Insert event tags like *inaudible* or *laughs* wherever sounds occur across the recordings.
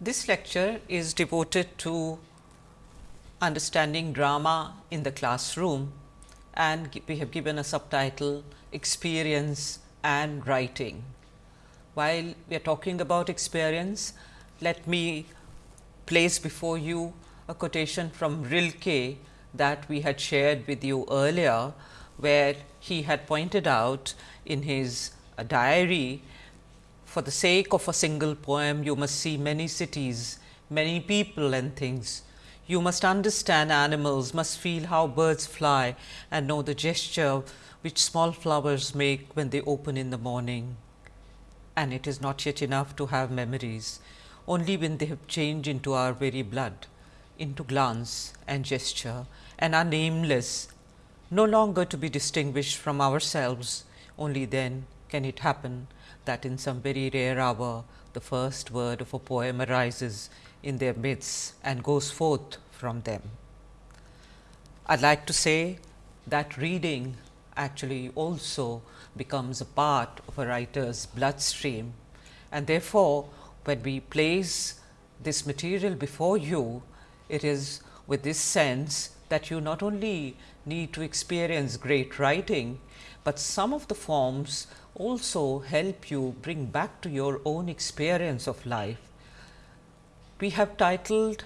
This lecture is devoted to understanding drama in the classroom and we have given a subtitle experience and writing. While we are talking about experience, let me place before you a quotation from Rilke that we had shared with you earlier, where he had pointed out in his diary for the sake of a single poem, you must see many cities, many people and things. You must understand animals, must feel how birds fly and know the gesture which small flowers make when they open in the morning. And it is not yet enough to have memories, only when they have changed into our very blood, into glance and gesture and are nameless, no longer to be distinguished from ourselves, only then can it happen that in some very rare hour the first word of a poem arises in their midst and goes forth from them. I would like to say that reading actually also becomes a part of a writer's bloodstream and therefore, when we place this material before you, it is with this sense that you not only need to experience great writing, but some of the forms also help you bring back to your own experience of life. We have titled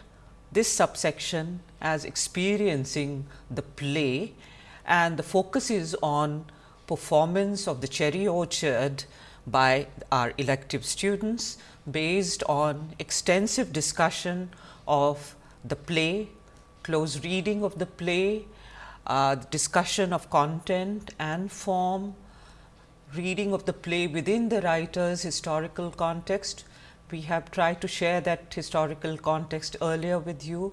this subsection as experiencing the play and the focus is on performance of the cherry orchard by our elective students based on extensive discussion of the play, close reading of the play, uh, discussion of content and form, reading of the play within the writer's historical context. We have tried to share that historical context earlier with you,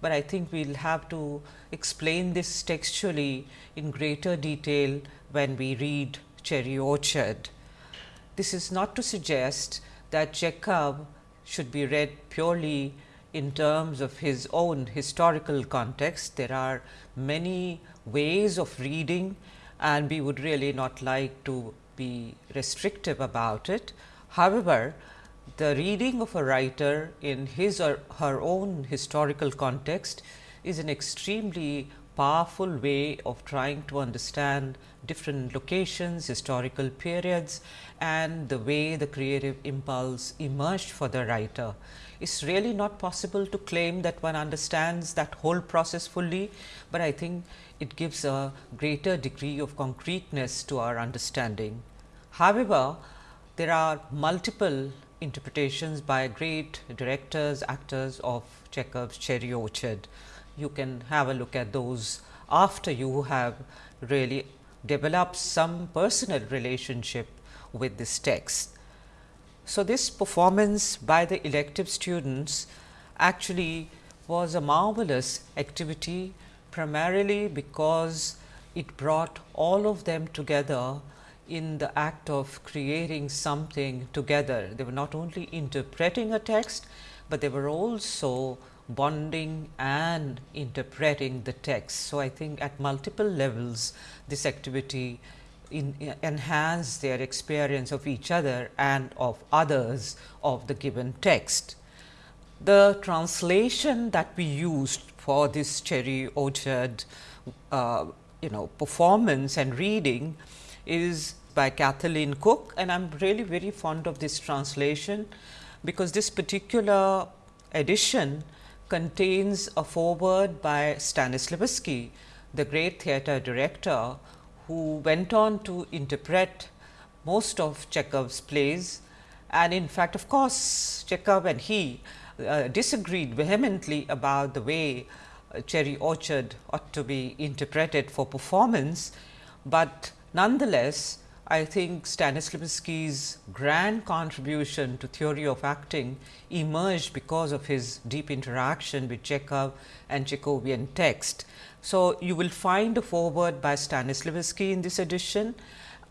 but I think we will have to explain this textually in greater detail when we read Cherry Orchard. This is not to suggest that Chekhov should be read purely in terms of his own historical context. There are many ways of reading and we would really not like to be restrictive about it. However, the reading of a writer in his or her own historical context is an extremely powerful way of trying to understand different locations, historical periods and the way the creative impulse emerged for the writer. It's really not possible to claim that one understands that whole process fully, but I think it gives a greater degree of concreteness to our understanding. However, there are multiple interpretations by great directors, actors of Chekhov's Cherry Orchard. You can have a look at those after you have really developed some personal relationship with this text. So, this performance by the elective students actually was a marvelous activity primarily because it brought all of them together in the act of creating something together. They were not only interpreting a text, but they were also bonding and interpreting the text. So, I think at multiple levels this activity in, their experience of each other and of others of the given text. The translation that we used for this cherry orchard uh, you know performance and reading is by Kathleen Cook and I am really very fond of this translation because this particular edition contains a foreword by Stanislavski, the great theatre director who went on to interpret most of Chekhov's plays. And in fact, of course, Chekhov and he uh, disagreed vehemently about the way uh, Cherry Orchard ought to be interpreted for performance, but nonetheless I think Stanislavski's grand contribution to theory of acting emerged because of his deep interaction with Chekhov and Chekhovian text. So, you will find a foreword by Stanislavski in this edition.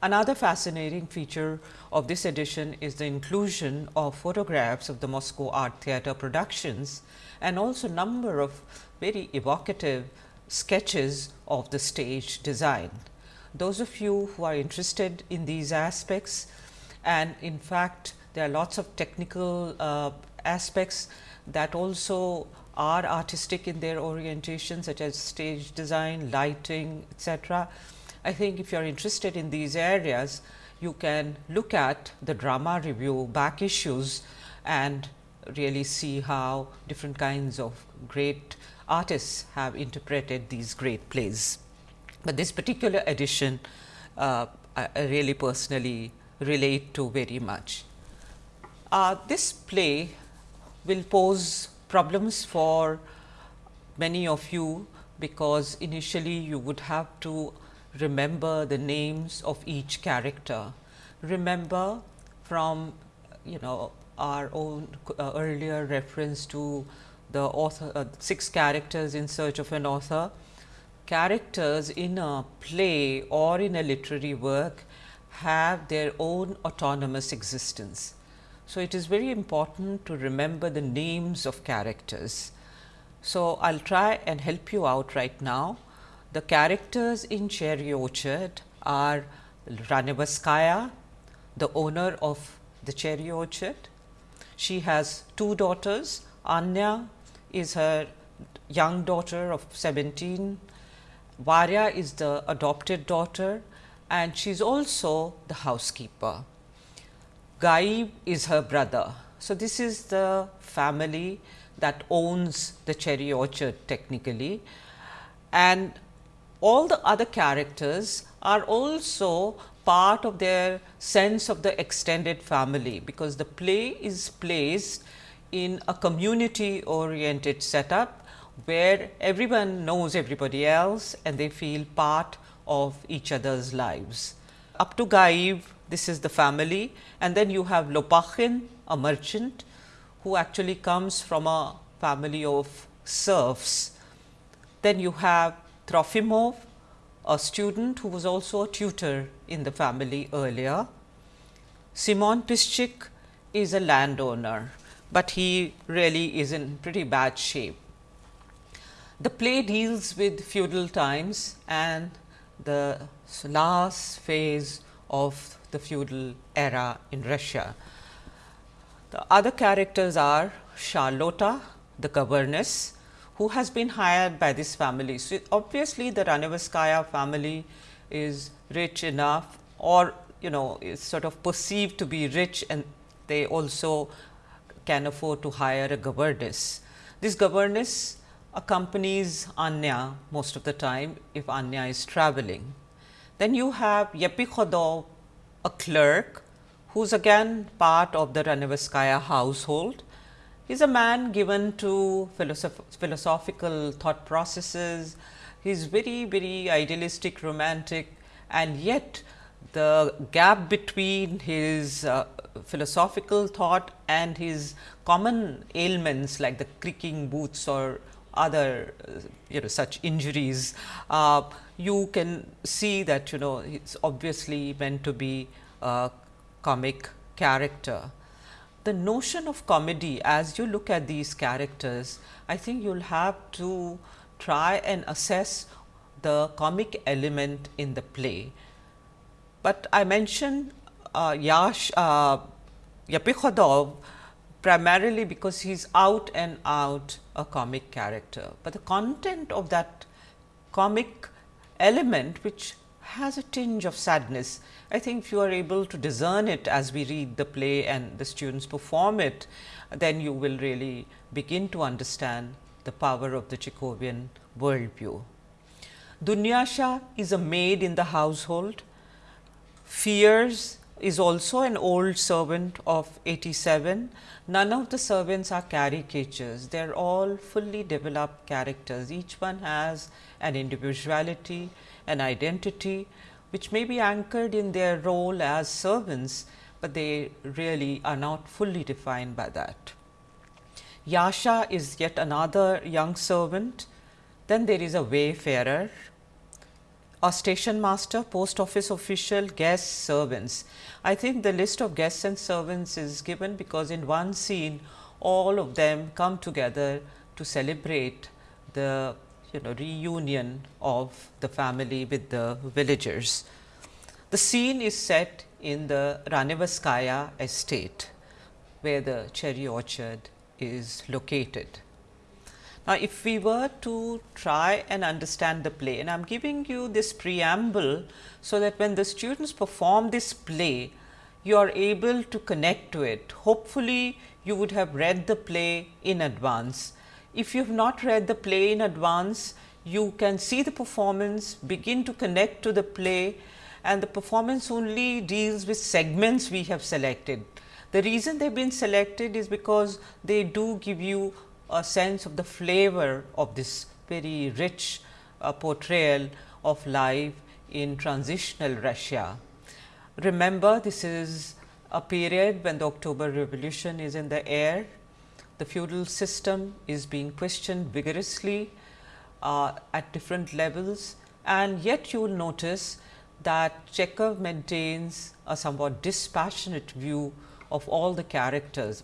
Another fascinating feature of this edition is the inclusion of photographs of the Moscow Art Theatre productions and also number of very evocative sketches of the stage design. Those of you who are interested in these aspects and in fact, there are lots of technical uh, aspects that also are artistic in their orientation such as stage design, lighting etc. I think if you are interested in these areas, you can look at the drama review back issues and really see how different kinds of great artists have interpreted these great plays. But this particular edition uh, I really personally relate to very much. Uh, this play will pose problems for many of you, because initially you would have to remember the names of each character. Remember from you know our own uh, earlier reference to the author uh, six characters in search of an author. Characters in a play or in a literary work have their own autonomous existence. So, it is very important to remember the names of characters. So, I will try and help you out right now. The characters in Cherry Orchard are Ranevskaya, the owner of the cherry orchard. She has two daughters, Anya is her young daughter of 17, Varya is the adopted daughter and she is also the housekeeper. Gayev is her brother. So, this is the family that owns the cherry orchard technically and all the other characters are also part of their sense of the extended family, because the play is placed in a community oriented setup, where everyone knows everybody else and they feel part of each other's lives. Up to Gayev, this is the family and then you have Lopakhin, a merchant who actually comes from a family of serfs. Then you have Trofimov, a student who was also a tutor in the family earlier. Simeonov-Pishchik is a landowner, but he really is in pretty bad shape. The play deals with feudal times and the last phase of the feudal era in Russia. The other characters are Charlotta, the governess, who has been hired by this family. So, obviously, the Ranevskaya family is rich enough or you know is sort of perceived to be rich and they also can afford to hire a governess. This governess accompanies Anya most of the time if Anya is traveling. Then you have Yepikhodov, a clerk who is again part of the Ranevskaya household is a man given to philosoph philosophical thought processes. He is very, very idealistic, romantic and yet the gap between his uh, philosophical thought and his common ailments like the creaking boots or other uh, you know such injuries, uh, you can see that you know it is obviously meant to be a comic character the notion of comedy as you look at these characters, I think you will have to try and assess the comic element in the play. But I mentioned uh, Yash uh, Yepikhodov primarily because he is out and out a comic character, but the content of that comic element which has a tinge of sadness. I think if you are able to discern it as we read the play and the students perform it, then you will really begin to understand the power of the Chekhovian worldview. Dunyasha is a maid in the household. Firs is also an old servant of 87. None of the servants are caricatures, they are all fully developed characters. Each one has an individuality, an identity which may be anchored in their role as servants, but they really are not fully defined by that. Yasha is yet another young servant, then there is a wayfarer, a station master, post office official, guests, servants. I think the list of guests and servants is given because in one scene all of them come together to celebrate the you know reunion of the family with the villagers. The scene is set in the Ranevskaya estate. where the cherry orchard is located. Now, if we were to try and understand the play and I am giving you this preamble, so that when the students perform this play, you are able to connect to it. Hopefully, you would have read the play in advance. If you have not read the play in advance, you can see the performance, begin to connect to the play and the performance only deals with segments we have selected. The reason they have been selected is because they do give you a sense of the flavor of this very rich uh, portrayal of life in transitional Russia. Remember this is a period when the October revolution is in the air, the feudal system is being questioned vigorously uh, at different levels and yet you will notice that Chekhov maintains a somewhat dispassionate view of all the characters.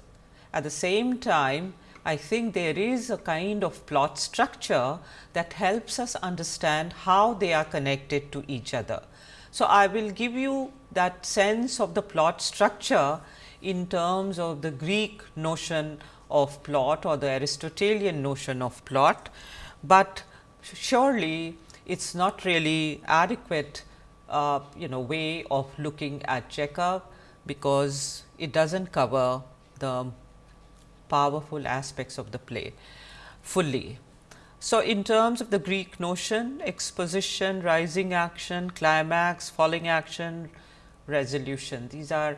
At the same time, I think there is a kind of plot structure that helps us understand how they are connected to each other. So, I will give you that sense of the plot structure in terms of the Greek notion of plot or the Aristotelian notion of plot, but surely it is not really adequate uh, you know way of looking at Chekhov, because it does not cover the powerful aspects of the play fully. So, in terms of the Greek notion exposition, rising action, climax, falling action, resolution these are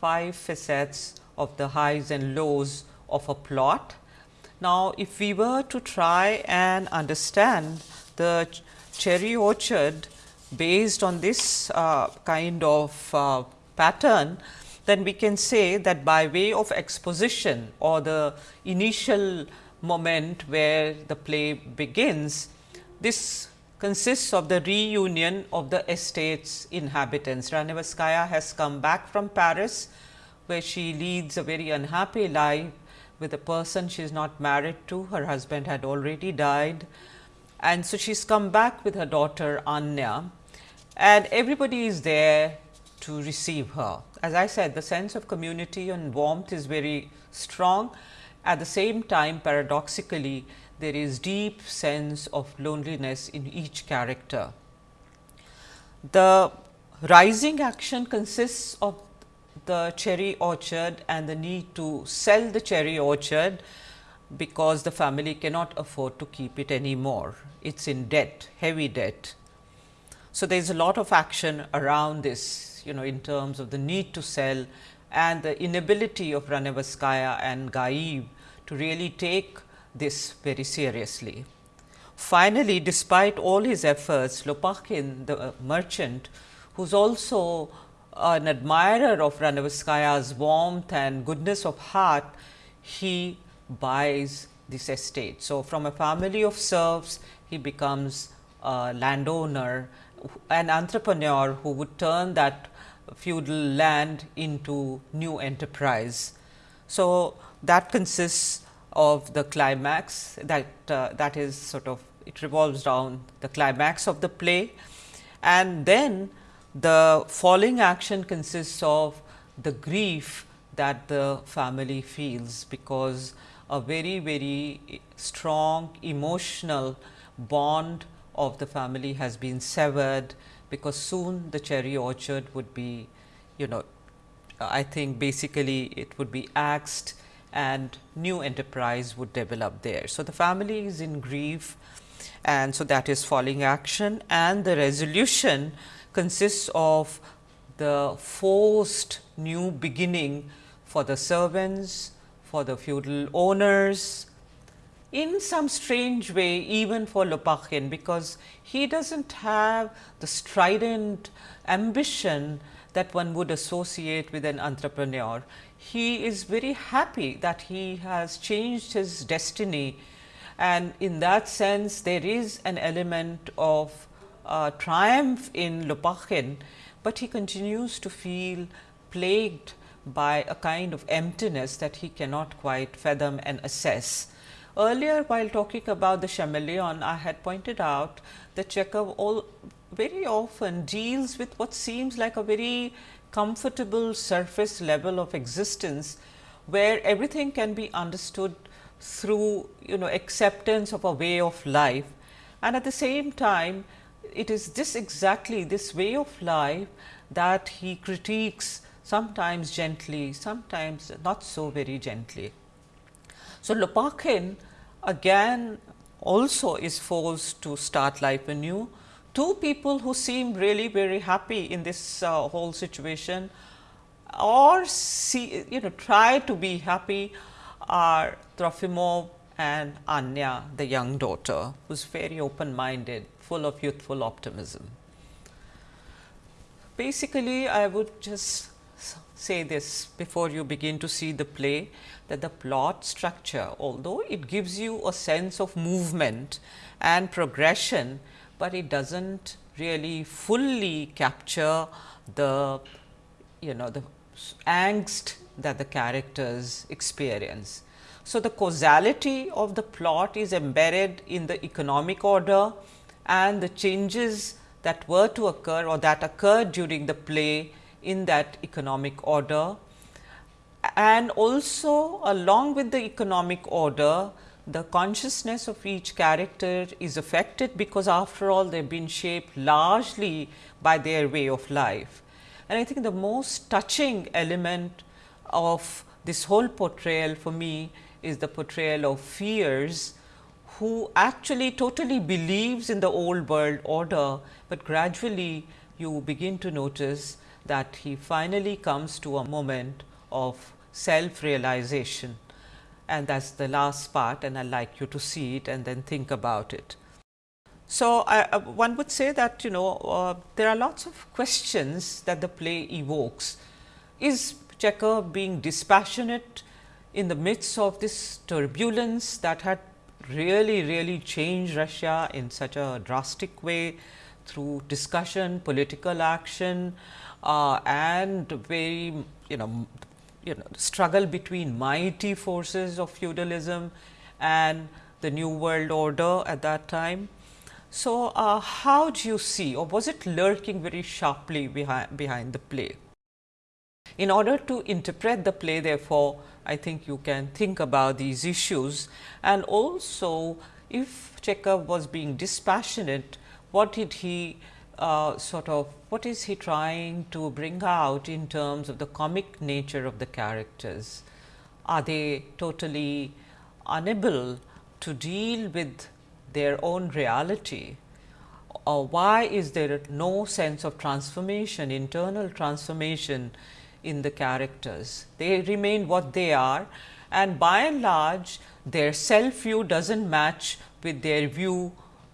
five facets of the highs and lows of a plot. Now, if we were to try and understand the cherry orchard based on this uh, kind of uh, pattern, then we can say that by way of exposition or the initial moment where the play begins, this consists of the reunion of the estate's inhabitants. Ranevskaya has come back from Paris, where she leads a very unhappy life with a person she is not married to, her husband had already died. And so, she's come back with her daughter Anya and everybody is there to receive her. As I said the sense of community and warmth is very strong. At the same time paradoxically there is deep sense of loneliness in each character. The rising action consists of the cherry orchard and the need to sell the cherry orchard because the family cannot afford to keep it anymore. It is in debt, heavy debt. So, there is a lot of action around this you know in terms of the need to sell and the inability of Ranevskaya and Gayev to really take this very seriously. Finally, despite all his efforts, Lopakhin the merchant who is also an admirer of Ranevskaya's warmth and goodness of heart, he buys this estate. So, from a family of serfs, he becomes a landowner an entrepreneur who would turn that feudal land into new enterprise. So, that consists of the climax that uh, that is sort of it revolves around the climax of the play and then the falling action consists of the grief that the family feels because a very very strong emotional bond of the family has been severed because soon the cherry orchard would be you know I think basically it would be axed and new enterprise would develop there. So, the family is in grief and so that is falling action and the resolution consists of the forced new beginning for the servants, for the feudal owners, in some strange way even for Lopakhin, because he does not have the strident ambition that one would associate with an entrepreneur. He is very happy that he has changed his destiny and in that sense there is an element of uh, triumph in Lopakhin, but he continues to feel plagued by a kind of emptiness that he cannot quite fathom and assess. Earlier while talking about the chameleon, I had pointed out that Chekhov all very often deals with what seems like a very comfortable surface level of existence, where everything can be understood through you know acceptance of a way of life and at the same time it is this exactly this way of life that he critiques sometimes gently, sometimes not so very gently. So, Lopakhin again also is forced to start life anew. Two people who seem really very happy in this uh, whole situation or see you know try to be happy are Trofimov and Anya the young daughter who is very open minded full of youthful optimism. Basically, I would just say this before you begin to see the play that the plot structure although it gives you a sense of movement and progression, but it does not really fully capture the you know the angst that the characters experience. So, the causality of the plot is embedded in the economic order and the changes that were to occur or that occurred during the play in that economic order. And also along with the economic order, the consciousness of each character is affected because after all they have been shaped largely by their way of life. And I think the most touching element of this whole portrayal for me is the portrayal of Firs who actually totally believes in the old world order, but gradually you begin to notice that he finally comes to a moment of self realization and that is the last part and I would like you to see it and then think about it. So, uh, one would say that you know uh, there are lots of questions that the play evokes. Is Chekhov being dispassionate in the midst of this turbulence that had really, really changed Russia in such a drastic way through discussion, political action uh, and very you know you know struggle between mighty forces of feudalism and the new world order at that time. So, uh, how do you see or was it lurking very sharply behind, behind the play? In order to interpret the play therefore, I think you can think about these issues and also if Chekhov was being dispassionate, what did he uh, sort of what is he trying to bring out in terms of the comic nature of the characters? Are they totally unable to deal with their own reality? Or why is there no sense of transformation, internal transformation in the characters? They remain what they are and by and large their self view does not match with their view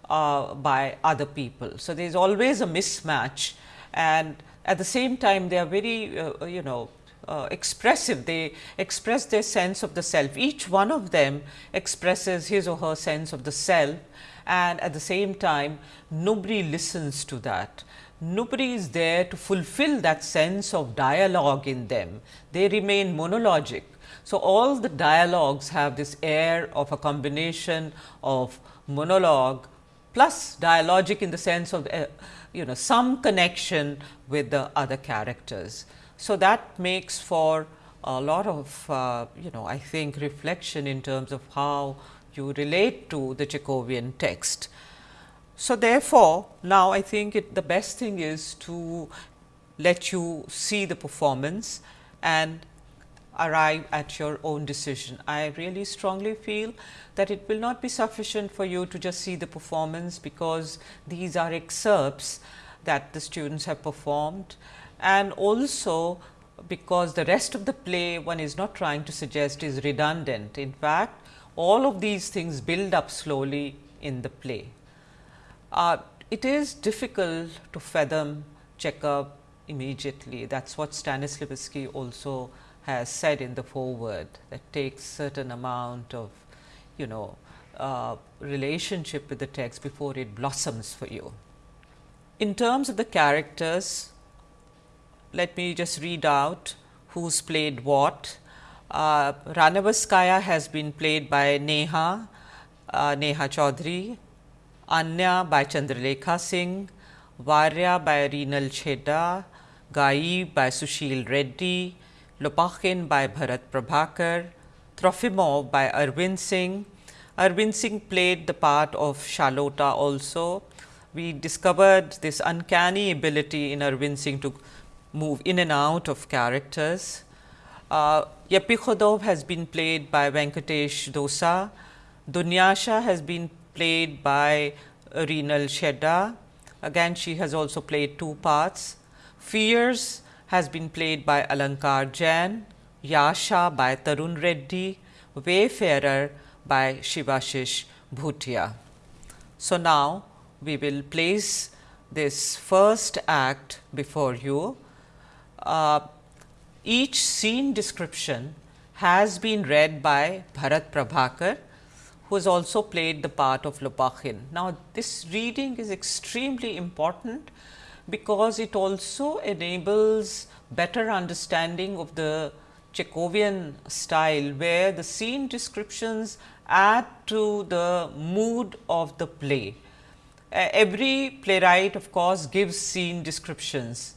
uh, by other people. So, there is always a mismatch and at the same time they are very uh, you know uh, expressive, they express their sense of the self. Each one of them expresses his or her sense of the self and at the same time nobody listens to that. Nobody is there to fulfill that sense of dialogue in them. They remain monologic. So, all the dialogues have this air of a combination of monologue plus dialogic in the sense of uh, you know some connection with the other characters. So, that makes for a lot of uh, you know I think reflection in terms of how you relate to the Chekhovian text. So, therefore, now I think it, the best thing is to let you see the performance and arrive at your own decision. I really strongly feel that it will not be sufficient for you to just see the performance, because these are excerpts that the students have performed and also because the rest of the play one is not trying to suggest is redundant. In fact, all of these things build up slowly in the play. Uh, it is difficult to fathom Chekhov immediately. That is what Stanislavski also has said in the foreword that takes certain amount of you know uh, relationship with the text before it blossoms for you. In terms of the characters, let me just read out who's played what. Uh, Ranevskaya has been played by Neha, uh, Neha Chaudhary, Anya by Chandralekha Singh, Varya by Reenal Chheda, Gayev by Sushil Reddy, Lopakhin by Bharat Prabhakar, Trofimov by Arvind Singh. Arvind Singh played the part of Charlotta also. We discovered this uncanny ability in Arvind Singh to move in and out of characters. Uh, Yepikhodov has been played by Venkatesh Dosa. Dunyasha has been played by Reenal Chedda. Again, she has also played two parts. Firs has been played by Alankar Jain, Yasha by Tarun Reddy, Wayfarer by Shivashish Bhutia. So, now we will place this first act before you. Uh, each scene description has been read by Bharat Prabhakar who has also played the part of Lopakhin. Now, this reading is extremely important because it also enables better understanding of the Chekhovian style, where the scene descriptions add to the mood of the play. Uh, every playwright of course, gives scene descriptions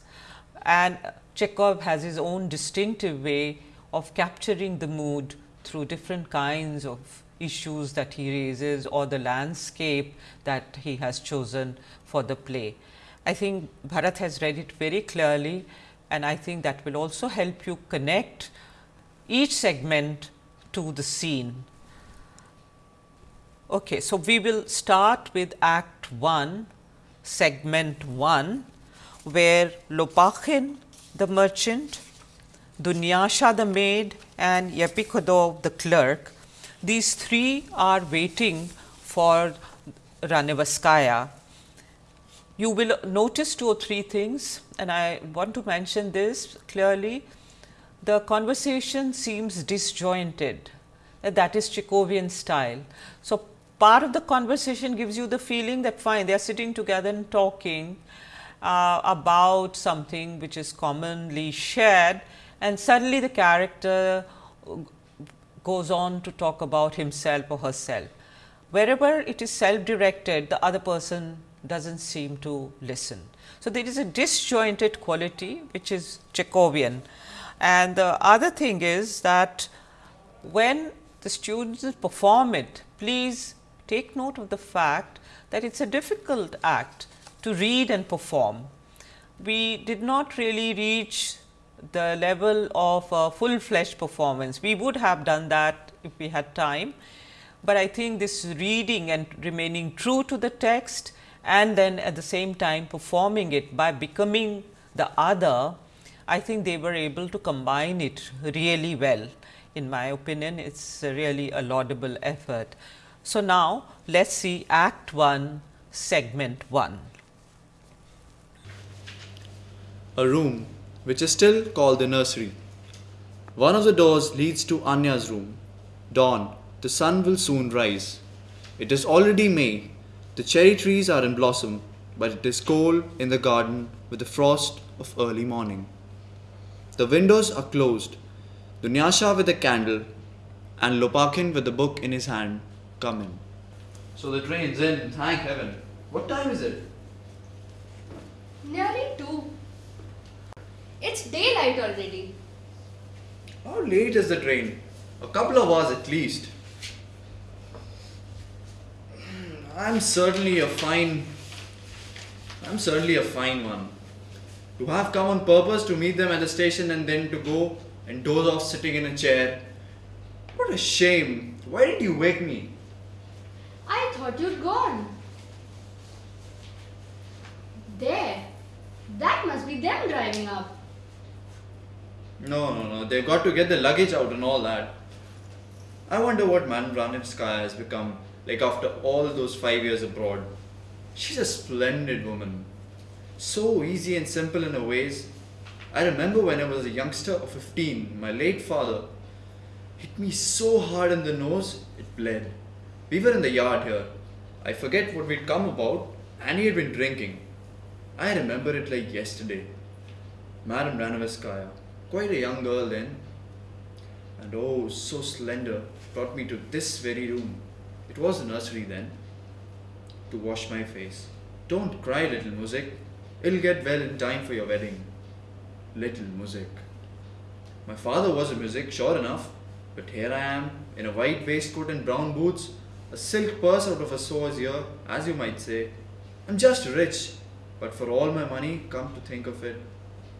and Chekhov has his own distinctive way of capturing the mood through different kinds of issues that he raises or the landscape that he has chosen for the play. I think Bharat has read it very clearly and I think that will also help you connect each segment to the scene. Okay, so, we will start with act 1 segment 1 where Lopakhin the merchant, Dunyasha the maid and Yepikhodov the clerk these three are waiting for Ranevskaya. You will notice two or three things and I want to mention this clearly. The conversation seems disjointed that is Chekhovian style. So, part of the conversation gives you the feeling that fine they are sitting together and talking uh, about something which is commonly shared and suddenly the character goes on to talk about himself or herself. Wherever it is self directed, the other person does not seem to listen. So, there is a disjointed quality which is Chekhovian. And the other thing is that when the students perform it, please take note of the fact that it is a difficult act to read and perform. We did not really reach the level of uh, full fledged performance. We would have done that if we had time, but I think this reading and remaining true to the text and then at the same time performing it by becoming the other, I think they were able to combine it really well. In my opinion, it is really a laudable effort. So, now let us see Act 1, Segment 1. A room which is still called the nursery. One of the doors leads to Anya's room. Dawn, the sun will soon rise. It is already May. The cherry trees are in blossom, but it is cold in the garden with the frost of early morning. The windows are closed. Dunyasha with a candle and Lopakhin with a book in his hand come in. So the train's in, thank heaven. What time is it? Nearly two. It's daylight already. How late is the train? A couple of hours at least. I'm certainly a fine. I'm certainly a fine one. To have come on purpose to meet them at the station and then to go and doze off sitting in a chair. What a shame. Why didn't you wake me? I thought you'd gone. There. That must be them driving up. No, no, no. They've got to get the luggage out and all that. I wonder what Man Ranevskaya has become like after all those five years abroad. She's a splendid woman. So easy and simple in her ways. I remember when I was a youngster of 15, my late father hit me so hard in the nose, it bled. We were in the yard here. I forget what we'd come about, and he had been drinking. I remember it like yesterday. Madam Ranevskaya, quite a young girl then, and oh, so slender, brought me to this very room. It was a nursery then, to wash my face. Don't cry, little Muzhik. It'll get well in time for your wedding. Little Muzhik. My father was a muzhik, sure enough, but here I am, in a white waistcoat and brown boots, a silk purse out of a sore's ear, as you might say. I'm just rich, but for all my money, come to think of it,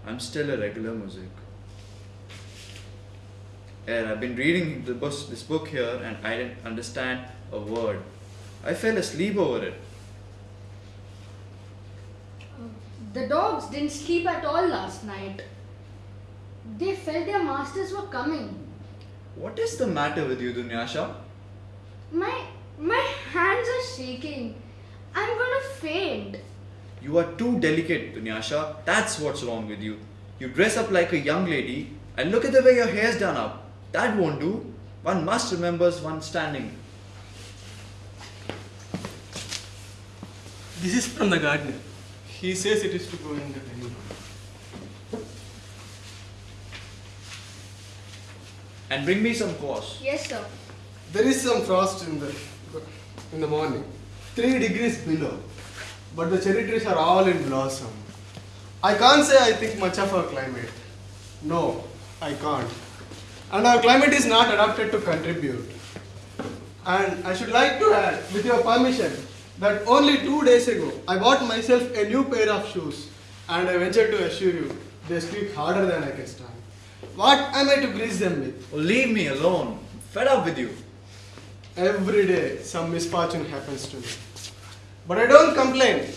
I'm still a regular muzhik. Yeah, I've been reading the bus, this book here and I didn't understand a word. I fell asleep over it. The dogs didn't sleep at all last night. They felt their masters were coming. What is the matter with you, Dunyasha? My my hands are shaking. I'm gonna faint. You are too delicate, Dunyasha. That's what's wrong with you. You dress up like a young lady and look at the way your hair's done up. That won't do. One must remember one's standing. This is from the gardener. He says it is to go in the venue. And bring me some course. Yes, sir. There is some frost in the in the morning, three degrees below, but the cherry trees are all in blossom. I can't say I think much of our climate. No, I can't. And our climate is not adapted to contribute. And I should like to add, with your permission, that only two days ago I bought myself a new pair of shoes, and I venture to assure you, they squeak harder than I can stand. What am I to grease them with? Oh, leave me alone. Fed up with you. Every day some misfortune happens to me. But I don't complain.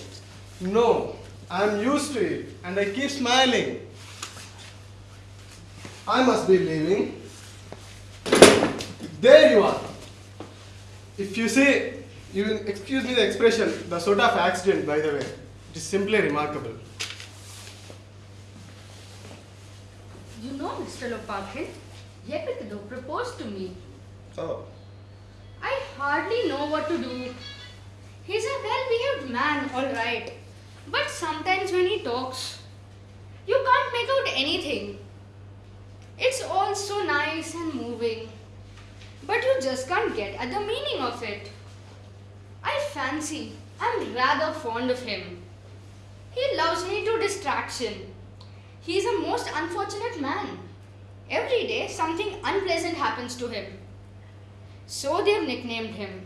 No, I'm used to it and I keep smiling. I must be leaving. There you are. If you see, you will excuse me the expression, the sort of accident, by the way. It is simply remarkable. You know, Mr. Lopakhin, Yepikhodov proposed to me. Oh. I hardly know what to do. He's a well behaved man, alright. But sometimes when he talks, you can't make out anything. It's all so nice and moving, but you just can't get at the meaning of it. I fancy I'm rather fond of him. He loves me to distraction. He is a most unfortunate man. Every day something unpleasant happens to him. So they've nicknamed him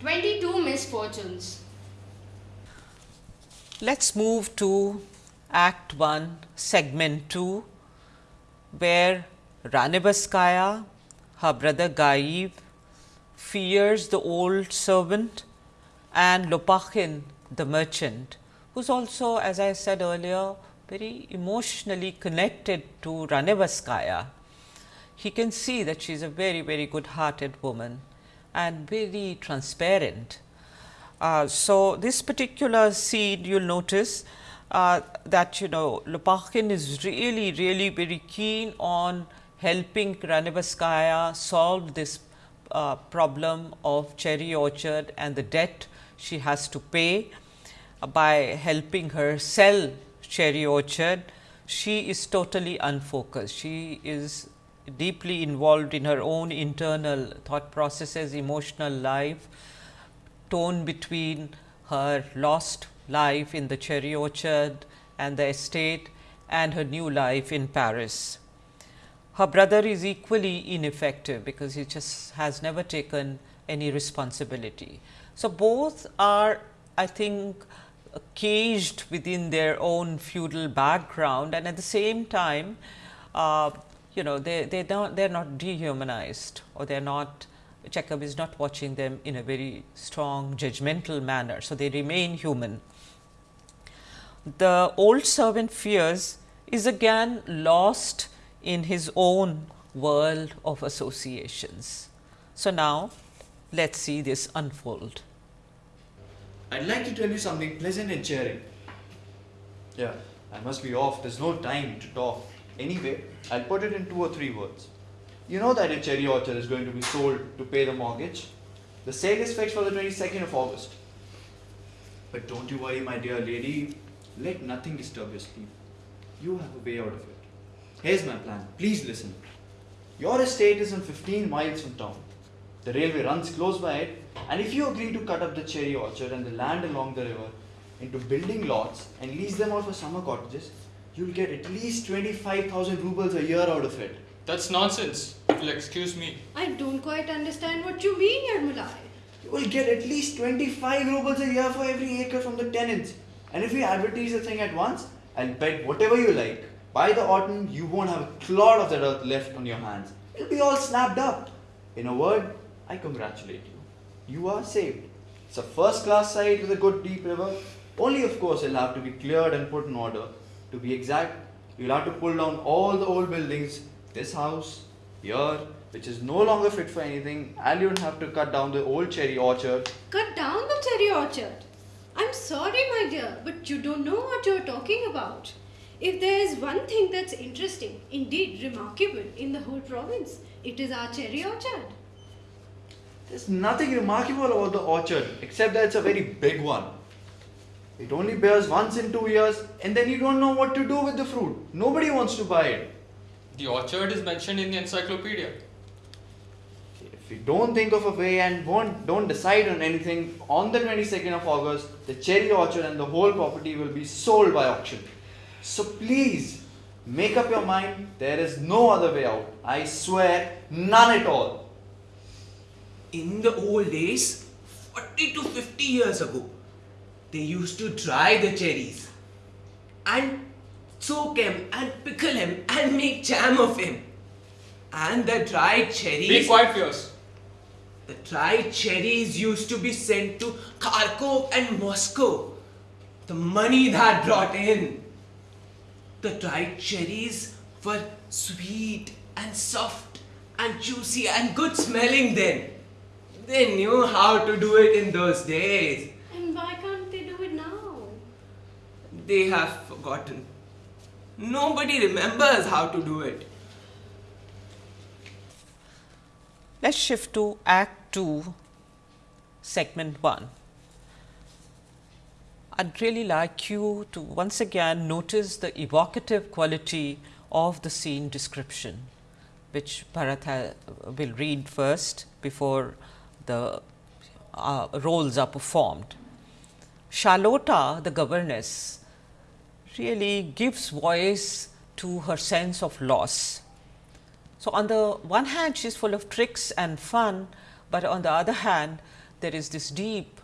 22 Misfortunes. Let's move to Act 1, Segment 2, where Ranevskaya, her brother Gayev, Firs the old servant and Lopakhin, the merchant, who is also, as I said earlier, very emotionally connected to Ranevskaya. He can see that she is a very, very good hearted woman and very transparent. Uh, so, this particular scene you will notice uh, that you know Lopakhin is really, really very keen on helping Ranevskaya solve this uh, problem of cherry orchard and the debt she has to pay by helping her sell cherry orchard. She is totally unfocused. She is deeply involved in her own internal thought processes, emotional life, torn between her lost life in the cherry orchard and the estate and her new life in Paris. Her brother is equally ineffective because he just has never taken any responsibility. So, both are I think caged within their own feudal background and at the same time uh, you know they they don't they are not dehumanized or they are not Chekhov is not watching them in a very strong judgmental manner. So, they remain human. The old servant Firs is again lost in his own world of associations. So, now let us see this unfold. I'd like to tell you something pleasant and cheering. Yeah, I must be off. There's no time to talk. Anyway, I'll put it in two or three words. You know that a cherry orchard is going to be sold to pay the mortgage. The sale is fixed for the 22nd of August. But don't you worry, my dear lady. Let nothing disturb your sleep. You have a way out of it. Here's my plan. Please listen. Your estate is in 15 miles from town. The railway runs close by it, and if you agree to cut up the cherry orchard and the land along the river into building lots and lease them out for summer cottages, you'll get at least 25,000 rubles a year out of it. That's nonsense, if you'll excuse me. I don't quite understand what you mean, Yermolai. You will get at least 25 rubles a year for every acre from the tenants. And if you advertise the thing at once, I'll bet whatever you like. By the autumn, you won't have a clod of that earth left on your hands. It'll be all snapped up. In a word, I congratulate you. You are saved. It's a first class site with a good deep river. Only, of course, it'll have to be cleared and put in order. To be exact, you'll have to pull down all the old buildings, this house, here, which is no longer fit for anything, and you'll have to cut down the old cherry orchard. Cut down the cherry orchard. I'm sorry, my dear, but you don't know what you're talking about. If there is one thing that's interesting, indeed remarkable, in the whole province, it is our cherry orchard. There's nothing remarkable about the orchard except that it's a very big one. It only bears once in two years, and then you don't know what to do with the fruit. Nobody wants to buy it. The orchard is mentioned in the encyclopedia. If don't think of a way and won't, don't decide on anything, on the 22nd of August, the cherry orchard and the whole property will be sold by auction. So please, make up your mind. There is no other way out. I swear, none at all. In the old days, 40 to 50 years ago, they used to dry the cherries and soak him and pickle him and make jam of him. And the dried cherries. Be cherries, quiet, Firs. The dried cherries used to be sent to Kharkov and Moscow. The money that brought in. The dried cherries were sweet and soft and juicy and good smelling then. They knew how to do it in those days. And why can't they do it now? They have forgotten. Nobody remembers how to do it. Let's shift to Act 2, Segment 1. I'd really like you to once again notice the evocative quality of the scene description, which Bharat will read first before the uh, roles are performed. Charlotta, the governess, really gives voice to her sense of loss. So, on the one hand she is full of tricks and fun, but on the other hand there is this deep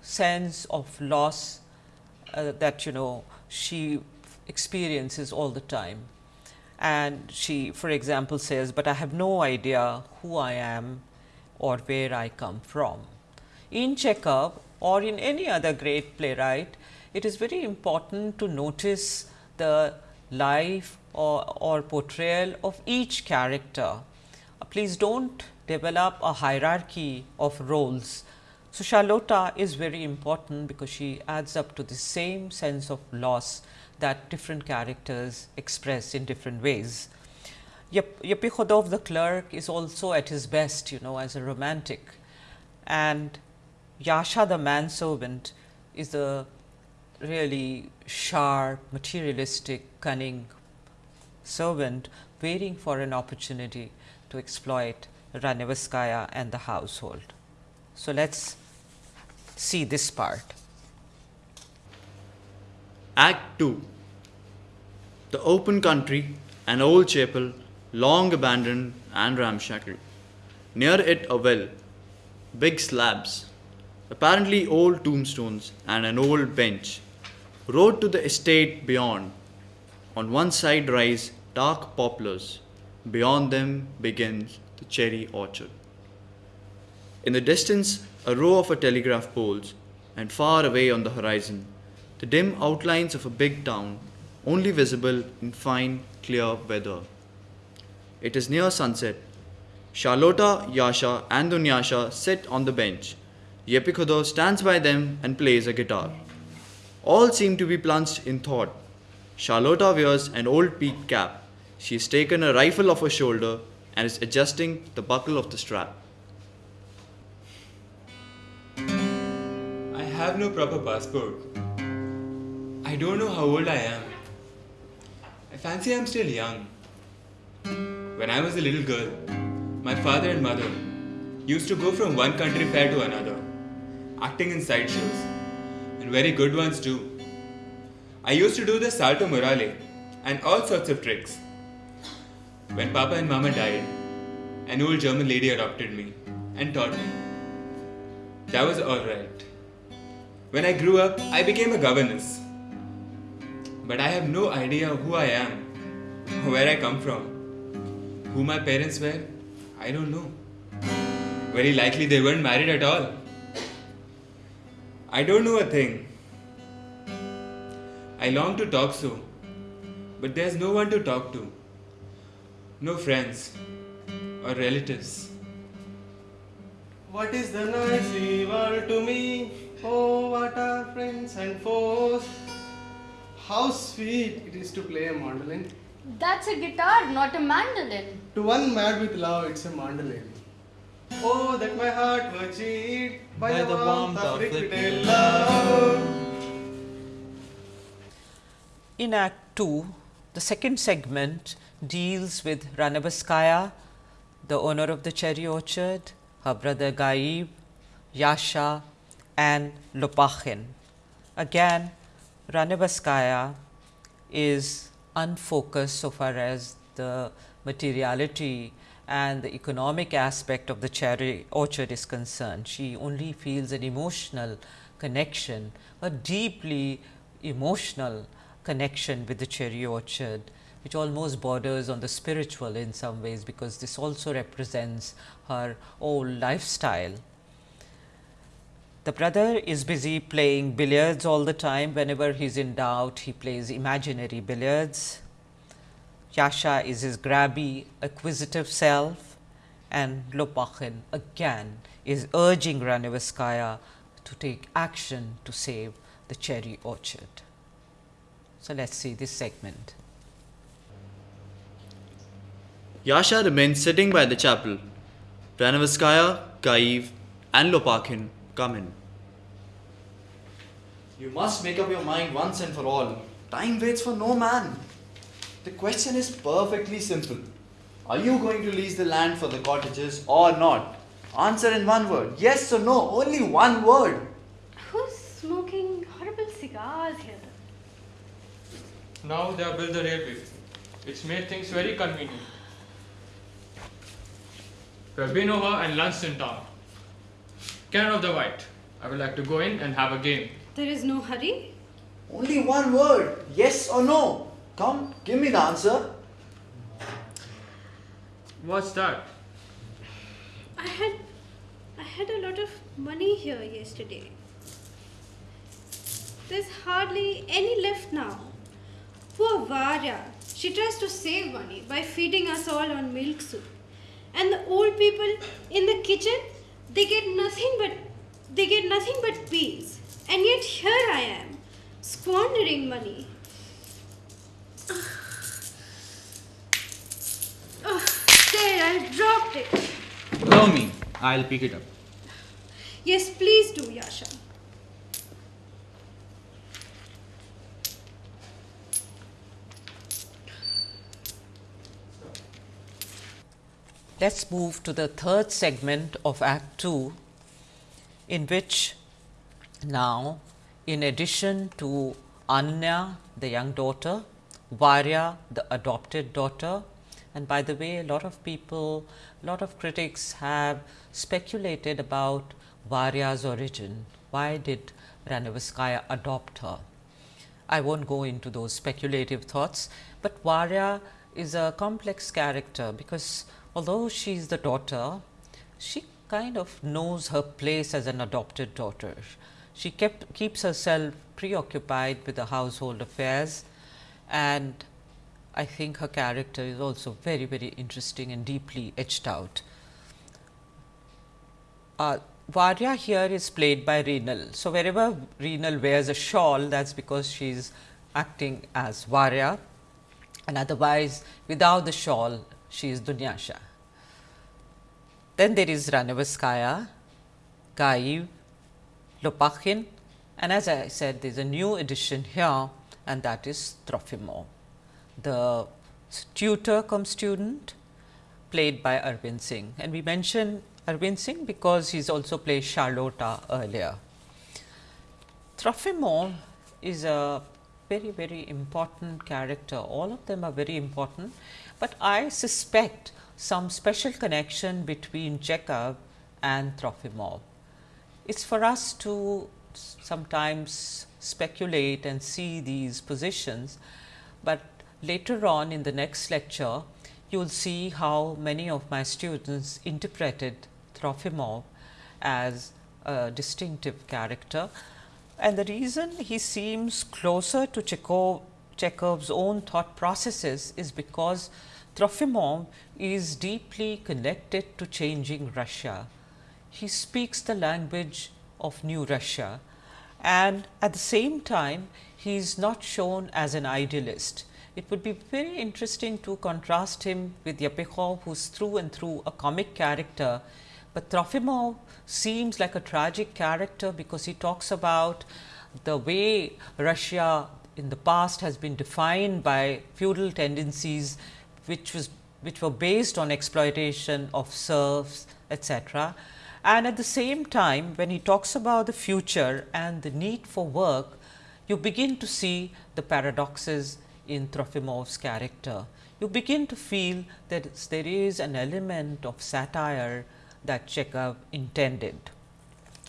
sense of loss uh, that you know she experiences all the time. And she for example says, but I have no idea who I am or where I come from. In Chekhov or in any other great playwright, it is very important to notice the life or, or portrayal of each character. Uh, please do not develop a hierarchy of roles. So, Charlotta is very important because she adds up to the same sense of loss that different characters express in different ways. Yep, Yepikhodov the clerk is also at his best, you know, as a romantic, and Yasha the manservant is a really sharp, materialistic, cunning servant waiting for an opportunity to exploit Ranevskaya and the household. So, let us see this part. Act 2 The open country, an old chapel, long abandoned and ramshackle. Near it, a well, big slabs, apparently old tombstones, and an old bench. Road to the estate beyond. On one side rise dark poplars, beyond them begins the cherry orchard. In the distance, a row of a telegraph poles, and far away on the horizon, the dim outlines of a big town, only visible in fine, clear weather. It is near sunset. Charlotta, Yasha, and Dunyasha sit on the bench. Yepikhodov stands by them and plays a guitar. All seem to be plunged in thought. Charlotta wears an old peaked cap. She has taken a rifle off her shoulder and is adjusting the buckle of the strap. I have no proper passport. I don't know how old I am. I fancy I'm still young. When I was a little girl, my father and mother used to go from one country fair to another, acting in sideshows, and very good ones too. I used to do the salto morale and all sorts of tricks. When Papa and Mama died, an old German lady adopted me and taught me. That was alright. When I grew up, I became a governess. But I have no idea who I am, where I come from, who my parents were. I don't know. Very likely they weren't married at all. I don't know a thing. I long to talk so, but there's no one to talk to. No friends or relatives. What is the noisy world to me? Oh, what are friends and foes? How sweet it is to play a mandolin. That's a guitar, not a mandolin. To one mad with love, it's a mandolin. Oh, that my heart were cheat by, By the, the warmth warmth of of liquid love. In Act 2, the second segment deals with Ranevskaya, the owner of the cherry orchard, her brother Gayev, Yasha and Lopakhin. Again, Ranevskaya is unfocused so far as the materiality and the economic aspect of the cherry orchard is concerned. She only feels an emotional connection, a deeply emotional connection with the cherry orchard, which almost borders on the spiritual in some ways, because this also represents her old lifestyle. The brother is busy playing billiards all the time. Whenever he is in doubt, he plays imaginary billiards. Yasha is his grabby, acquisitive self, and Lopakhin again is urging Ranevskaya to take action to save the cherry orchard. So, let us see this segment. Yasha remains sitting by the chapel. Ranevskaya, Gayev, and Lopakhin come in. You must make up your mind once and for all. Time waits for no man. The question is perfectly simple. Are you going to lease the land for the cottages or not? Answer in one word yes or no, only one word. Who's smoking horrible cigars here? Now they have built the railway. It's made things very convenient. We have been over and lunched in town. Canon of the White. I would like to go in and have a game. There is no hurry. Only one word yes or no. Come, give me the answer. What's that? I had I had a lot of money here yesterday. There's hardly any left now. Poor Varya. She tries to save money by feeding us all on milk soup. And the old people in the kitchen, they get nothing but they get nothing but peas. And yet here I am, squandering money. Oh, there, I dropped it. Allow me, I'll pick it up. Yes, please do, Yasha. Let us move to the third segment of Act 2, in which now, in addition to Anya, the young daughter, Varya, the adopted daughter, and by the way, a lot of people, a lot of critics have speculated about Varya's origin. Why did Ranevskaya adopt her? I won't go into those speculative thoughts, but Varya is a complex character because although she is the daughter, she kind of knows her place as an adopted daughter. She kept keeps herself preoccupied with the household affairs and I think her character is also very very interesting and deeply etched out. Uh, Varya here is played by Reenal. So, wherever Reenal wears a shawl that is because she is acting as Varya and otherwise without the shawl she is Dunyasha. Then there is Ranevskaya, Gayev, Lopakhin and as I said there is a new addition here and that is Trofimov, The tutor cum student played by Arvind Singh. And we mentioned Arvind Singh because he has also played Charlotta earlier. Trofimov is a very very important character. All of them are very important. But I suspect some special connection between Chekhov and Trofimov. It's for us to sometimes speculate and see these positions, but later on in the next lecture you will see how many of my students interpreted Trofimov as a distinctive character and the reason he seems closer to Chekhov, Chekhov's own thought processes is because Trofimov is deeply connected to changing Russia. He speaks the language of new Russia and at the same time he is not shown as an idealist. It would be very interesting to contrast him with Yepikhodov who is through and through a comic character, but Trofimov seems like a tragic character because he talks about the way Russia in the past has been defined by feudal tendencies which was which were based on exploitation of serfs etc. And at the same time when he talks about the future and the need for work, you begin to see the paradoxes in Trofimov's character. You begin to feel that there is an element of satire that Chekhov intended.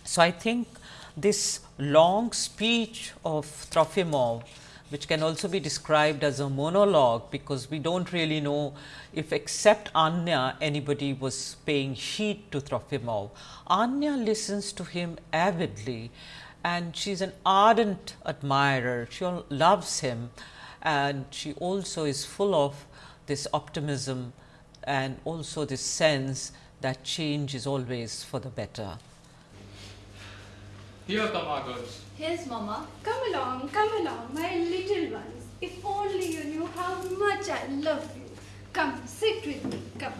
So, I think this long speech of Trofimov which can also be described as a monologue because we do not really know if except Anya anybody was paying heed to Trofimov. Anya listens to him avidly and she is an ardent admirer, she loves him and she also is full of this optimism and also this sense that change is always for the better. Our girls. Here's Mama. Come along, come along, my little ones. If only you knew how much I love you. Come, sit with me, come.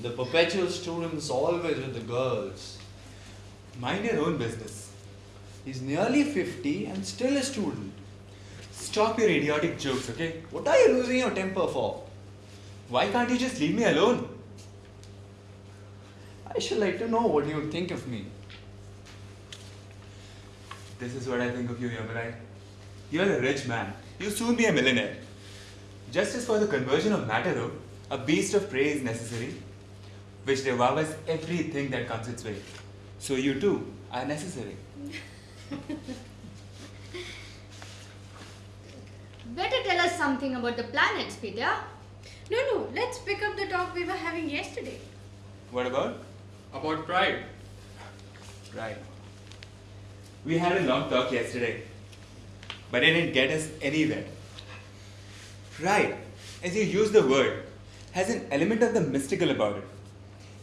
The perpetual student is always with the girls. Mind your own business. He's nearly 50 and still a student. Stop your idiotic jokes, okay? What are you losing your temper for? Why can't you just leave me alone? I should like to know what you think of me. This is what I think of you, Yermolai. You're a rich man. You'll soon be a millionaire. Just as for the conversion of matter, though, a beast of prey is necessary, which devours everything that comes its way. So you too are necessary. *laughs* Better tell us something about the planets, Petya. No, no, let's pick up the talk we were having yesterday. What about? About pride. Right. We had a long talk yesterday, but it didn't get us anywhere. Pride, as you use the word, has an element of the mystical about it.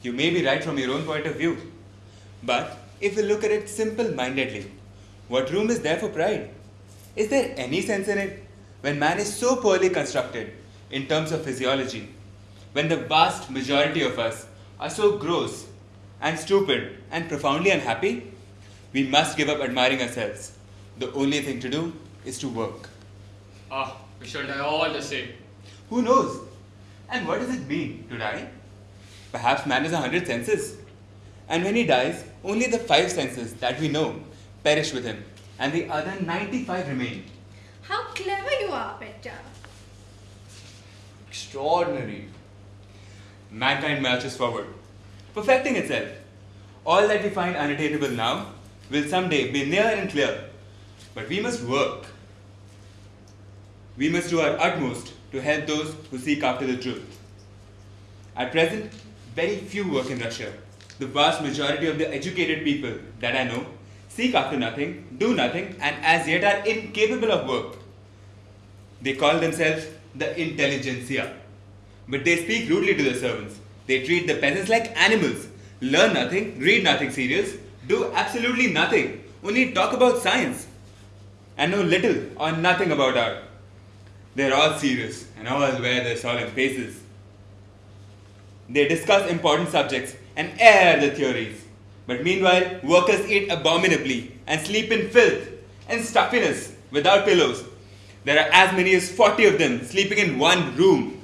You may be right from your own point of view, but if we look at it simple mindedly, what room is there for pride? Is there any sense in it when man is so poorly constructed in terms of physiology, when the vast majority of us are so gross and stupid and profoundly unhappy? We must give up admiring ourselves. The only thing to do is to work. Ah, we shall die all the same. Who knows? And what does it mean to die? Perhaps man has a hundred senses. And when he dies, only the five senses that we know perish with him, and the other 95 remain. How clever you are, Petya. Extraordinary. Mankind marches forward, perfecting itself. All that we find unattainable now will someday be near and clear. But we must work. We must do our utmost to help those who seek after the truth. At present, very few work in Russia. The vast majority of the educated people that I know seek after nothing, do nothing, and as yet are incapable of work. They call themselves the intelligentsia. But they speak rudely to the servants. They treat the peasants like animals, learn nothing, read nothing serious, do absolutely nothing, only talk about science, and know little or nothing about art. They're all serious and all wear their solemn faces. They discuss important subjects and air the theories. But meanwhile, workers eat abominably and sleep in filth and stuffiness without pillows. There are as many as 40 of them sleeping in one room.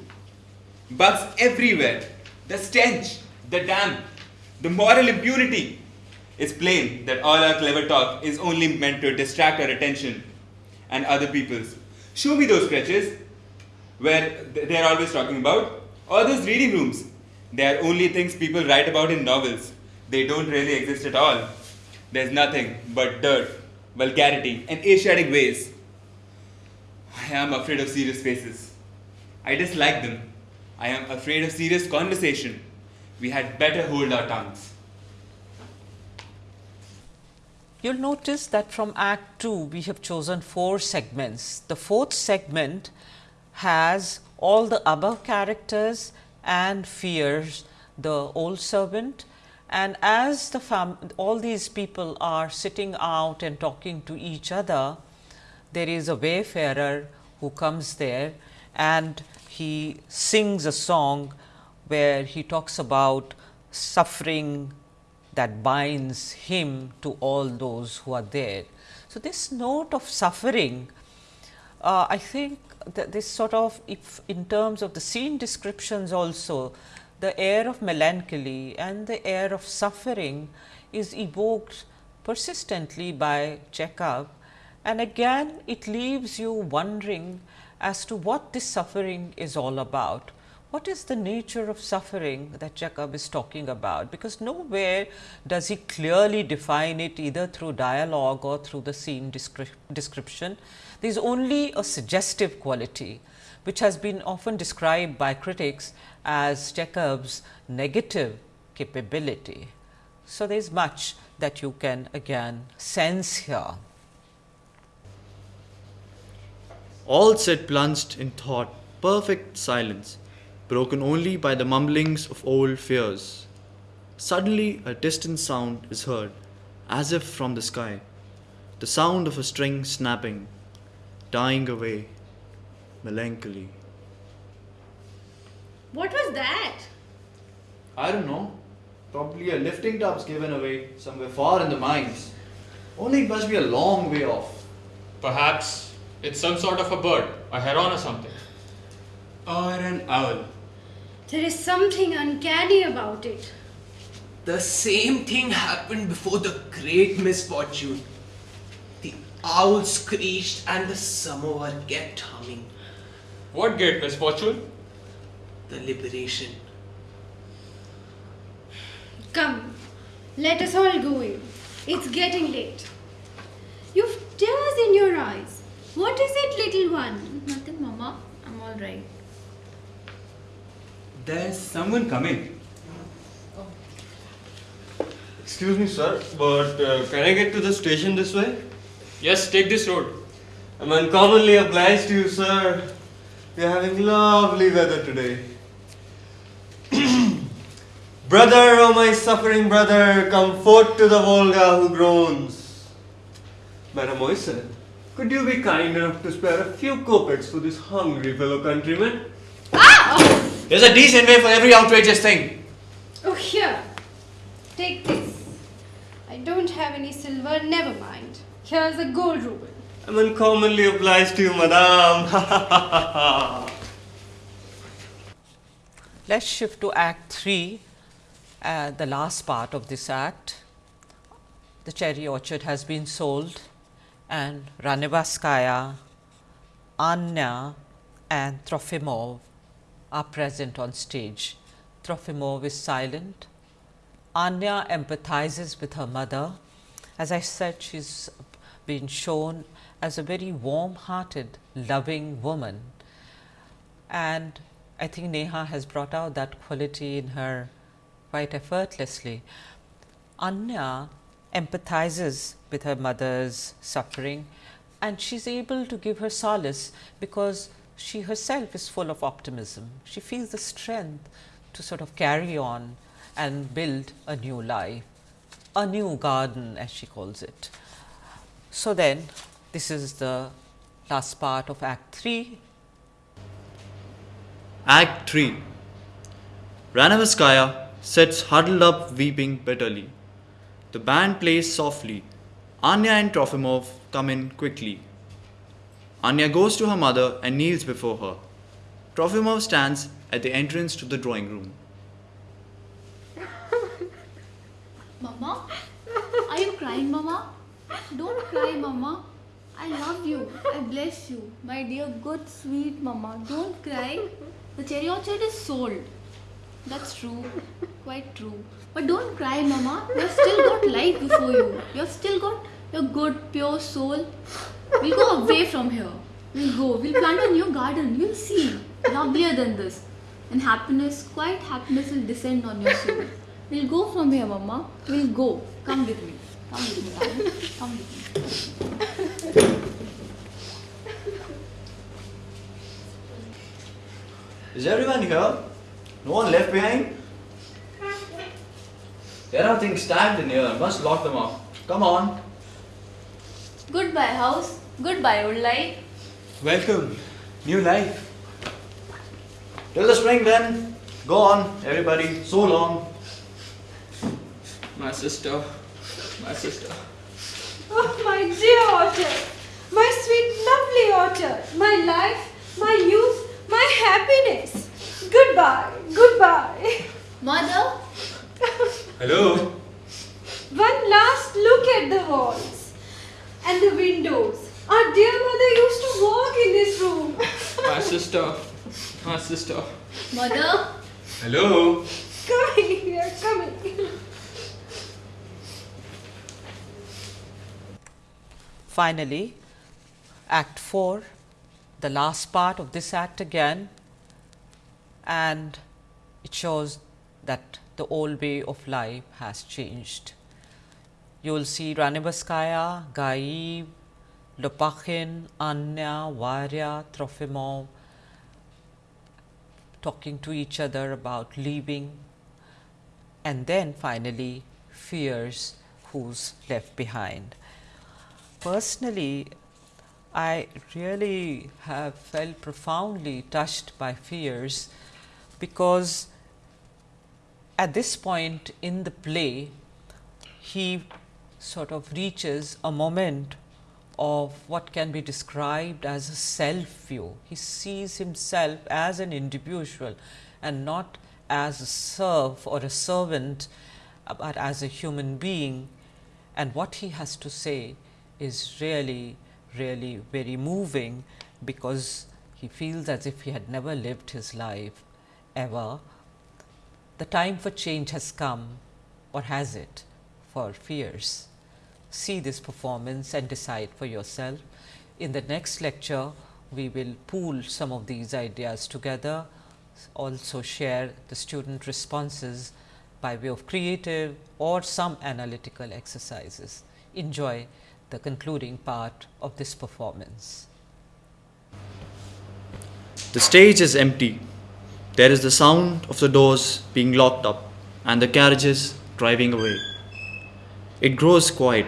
Bugs everywhere. The stench, the damp, the moral impunity. It's plain that all our clever talk is only meant to distract our attention and other people's. Show me those scratches. where they are always talking about, or those reading rooms. They are only things people write about in novels. They don't really exist at all. There's nothing but dirt, vulgarity, and Asiatic ways. I am afraid of serious faces. I dislike them. I am afraid of serious conversation. We had better hold our tongues. You'll notice that from Act 2 we have chosen four segments. The fourth segment has all the above characters and Firs the old servant and as the fam- all these people are sitting out and talking to each other, there is a wayfarer who comes there and he sings a song where he talks about suffering that binds him to all those who are there. So, this note of suffering, uh, I think that this sort of if in terms of the scene descriptions also, the air of melancholy and the air of suffering is evoked persistently by Chekhov and again it leaves you wondering as to what this suffering is all about. What is the nature of suffering that Chekhov is talking about? Because nowhere does he clearly define it either through dialogue or through the scene descri- description. There is only a suggestive quality which has been often described by critics as Chekhov's negative capability. So, there is much that you can again sense here. All sat plunged in thought, perfect silence, broken only by the mumblings of old Firs. Suddenly, a distant sound is heard, as if from the sky, the sound of a string snapping, dying away, melancholy. What was that? I don't know. Probably a lifting tub's given away somewhere far in the mines. Only it must be a long way off. Perhaps it's some sort of a bird, a heron or something. Or an owl. There is something uncanny about it. The same thing happened before the great misfortune. The owl screeched and the samovar kept humming. What great misfortune? The liberation. Come, let us all go in. It's getting late. You've tears in your eyes. What is it, little one? Nothing, Mama. I'm all right. There's someone coming. Excuse me, sir, but uh, can I get to the station this way? Yes, take this road. I'm uncommonly obliged to you, sir. We're having lovely weather today. *clears throat* brother, oh my suffering brother, come forth to the Volga who groans. Madam Oyster, could you be kind enough to spare a few kopecks for this hungry fellow countryman? There's a decent way for every outrageous thing. Oh, here. Take this. I don't have any silver, never mind. Here's a gold ruble. I'm uncommonly obliged to you, madam. *laughs* Let us shift to Act 3, uh, the last part of this act. The cherry orchard has been sold and Ranevskaya, Anya and Trofimov are present on stage. Trofimov is silent. Anya empathizes with her mother. As I said, she's been shown as a very warm hearted, loving woman. And I think Neha has brought out that quality in her quite effortlessly. Anya empathizes with her mother's suffering and she's able to give her solace because she herself is full of optimism. She feels the strength to sort of carry on and build a new life, a new garden as she calls it. So, then this is the last part of Act 3 Act 3 Ranevskaya sits huddled up weeping bitterly. The band plays softly. Anya and Trofimov come in quickly. Anya goes to her mother and kneels before her. Trofimov stands at the entrance to the drawing room. Mama? Are you crying, Mama? Don't cry, Mama. I love you. I bless you. My dear, good, sweet mama. Don't cry. The cherry orchard is sold. That's true. Quite true. But don't cry, mama. You've still got life before you. You've still got your good, pure soul. We'll go away from here. We'll go. We'll plant a new garden. You'll see. Lovelier than this. And happiness, quite happiness will descend on your soul. We'll go from here, mama. We'll go. Come with me. Come with me, darling. Come with me. Is everyone here? No one left behind? There are things stacked in here. I Must lock them up. Come on. Goodbye, house. Goodbye, old life. Welcome. New life. Till the spring then. Go on, everybody. So long. My sister. My sister. Oh, my dear orchard, my sweet, lovely orchard, my life, my youth, my happiness. Goodbye, goodbye. Mother, Hello. One last look at the walls and the windows. Our dear mother used to walk in this room. *laughs* My sister. My sister. mother. Hello. Coming here, coming. Finally, Act 4, the last part of this act again, and it shows that the old way of life has changed. You will see Ranevskaya, Gayev, Lopakhin, Anya, Varya, Trofimov talking to each other about leaving, and then finally, Firs who's left behind. Personally, I really have felt profoundly touched by Firs because at this point in the play, he sort of reaches a moment of what can be described as a self view. He sees himself as an individual and not as a serf or a servant, uh, but as a human being. And what he has to say is really, really very moving because he feels as if he had never lived his life ever. The time for change has come, or has it, for Firs? See this performance and decide for yourself. In the next lecture, we will pool some of these ideas together, also share the student responses by way of creative or some analytical exercises. Enjoy the concluding part of this performance. The stage is empty. There is the sound of the doors being locked up and the carriages driving away. It grows quiet.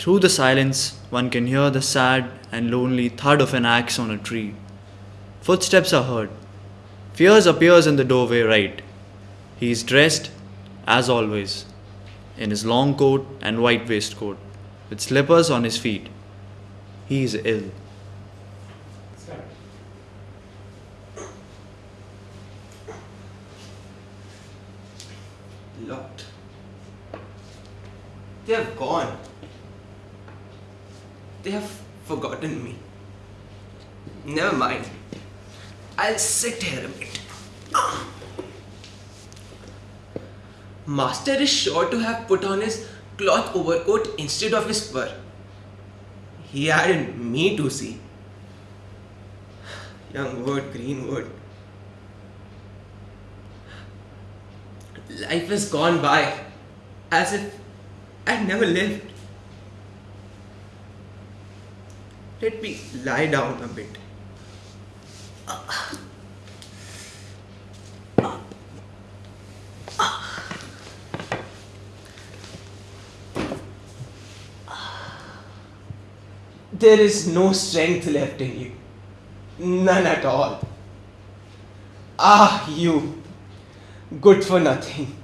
Through the silence, one can hear the sad and lonely thud of an axe on a tree. Footsteps are heard. Firs appears in the doorway right. He is dressed, as always, in his long coat and white waistcoat, with slippers on his feet. He is ill. Locked. They have gone. They have forgotten me. Never mind. I'll sit here a bit. Master is sure to have put on his cloth overcoat instead of his fur. He hadn't me to see. Young wood, green wood. Life has gone by as if I'd never lived. Let me lie down a bit. There is no strength left in you. None at all. Ah, you. Good for nothing.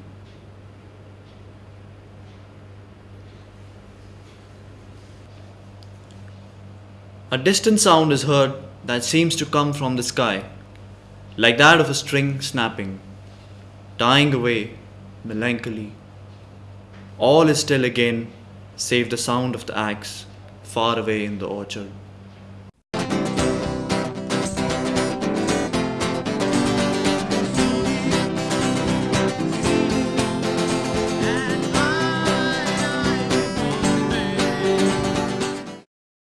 A distant sound is heard that seems to come from the sky, like that of a string snapping, dying away melancholy. All is still again, save the sound of the axe far away in the orchard.